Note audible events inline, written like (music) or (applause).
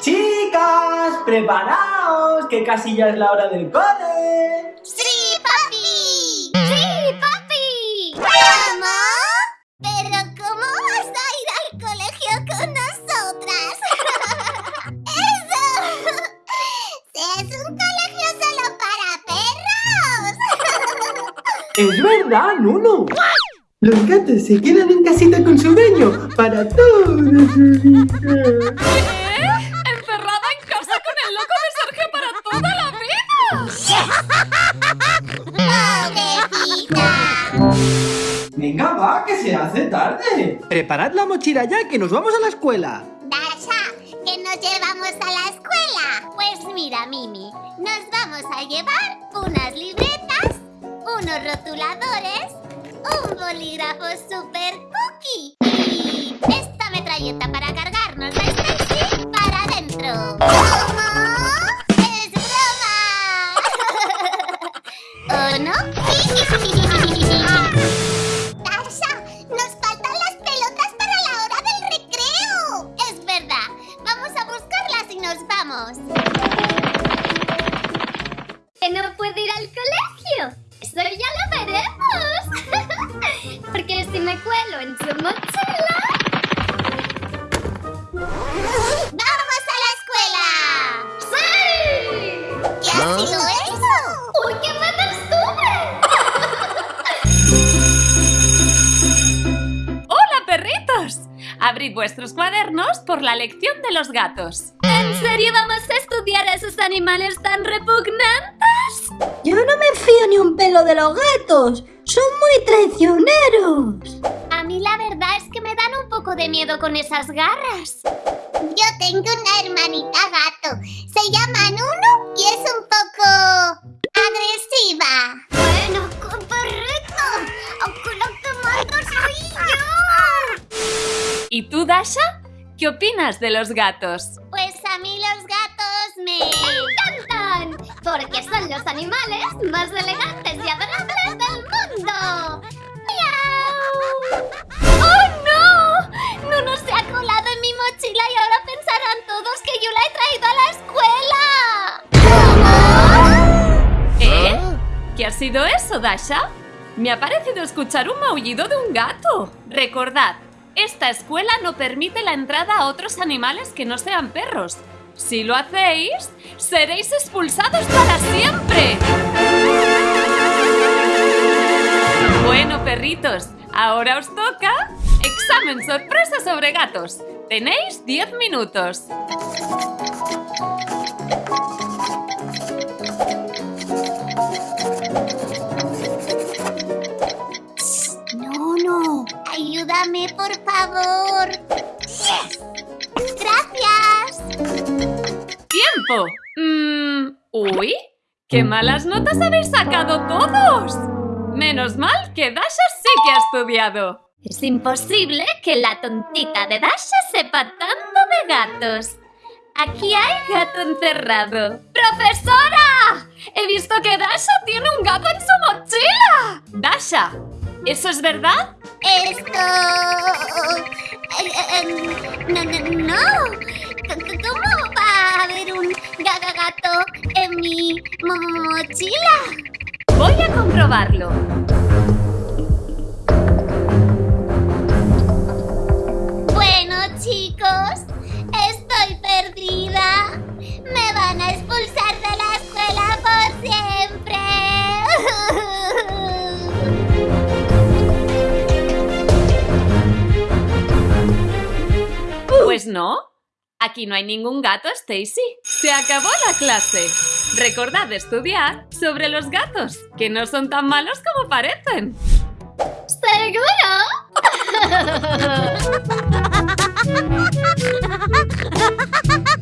Chicas, preparaos, que casi ya es la hora del cole. ¡Sí, papi! ¡Sí, papi! ¿Cómo? ¿Pero cómo vas a ir al colegio con nosotras? (laughs) ¡Eso! (laughs) ¡Es un colegio solo para perros! (laughs) Es verdad, Nuno. Los gatos se quedan en casita con su dueño para toda su vida. ¿Eh? ¿Encerrada en casa con el loco de Sergio para toda la vida? ¡Pobrecita! Venga, va, que se hace tarde. Preparad la mochila ya, que nos vamos a la escuela. Dasha, ¿qué nos llevamos a la escuela? Pues mira, Mimi, nos vamos a llevar unas libretas, unos rotuladores, bolígrafo super cookie y esta metralleta para cargarnos la Stacy para adentro. ¿Cómo? ¡Es broma! (laughs) ¿O no? (laughs) Dasha, nos faltan las pelotas para la hora del recreo. Es verdad. Vamos a buscarlas y nos vamos. ¿Que no puede ir al colegio? Eso ya lo veremos. (laughs) Me cuelo en su mochila... ¡Vamos a la escuela! ¡Sí! ¿Qué ha sido eso? ¡Uy, qué (laughs) ¡Hola, perritos! Abrid vuestros cuadernos por la lección de los gatos. ¿En serio vamos a estudiar a esos animales tan repugnantes? Yo no me fío ni un pelo de los gatos. Son muy traicioneros. A mí la verdad es que me dan un poco de miedo con esas garras. Yo tengo una hermanita gato. Se llama Nuno y es un poco agresiva. Bueno, perrito, aunque lo que mando soy yo. ¿Y tú, Dasha? ¿Qué opinas de los gatos? Pues a mí los gatos me encantan, porque son los animales más elegantes y adorables ¡Oh, no! Nuno se ha colado en mi mochila y ahora pensarán todos que yo la he traído a la escuela. ¿Eh? ¿Qué ha sido eso, Dasha? Me ha parecido escuchar un maullido de un gato. Recordad, esta escuela no permite la entrada a otros animales que no sean perros. Si lo hacéis, seréis expulsados para siempre. Bueno, perritos, ahora os toca examen sorpresa sobre gatos. Tenéis 10 minutos. No, no. Ayúdame, por favor. Gracias. ¡Tiempo! Mm, ¡Uy! ¡Qué malas notas habéis sacado todos! Menos mal que Dasha sí que ha estudiado. Es imposible que la tontita de Dasha sepa tanto de gatos. Aquí hay gato encerrado. ¡Profesora! He visto que Dasha tiene un gato en su mochila. Dasha, ¿eso es verdad? Esto... eh, eh, no, no, no. C- ¿Cómo va a haber un gaga gato en mi mo- mochila? Voy a comprobarlo. Bueno, chicos, estoy perdida. Me van a expulsar de la escuela por siempre. Pues no. Aquí no hay ningún gato, Stacy. Se acabó la clase. Recordad estudiar sobre los gatos, que no son tan malos como parecen. ¿Seguro? (laughs)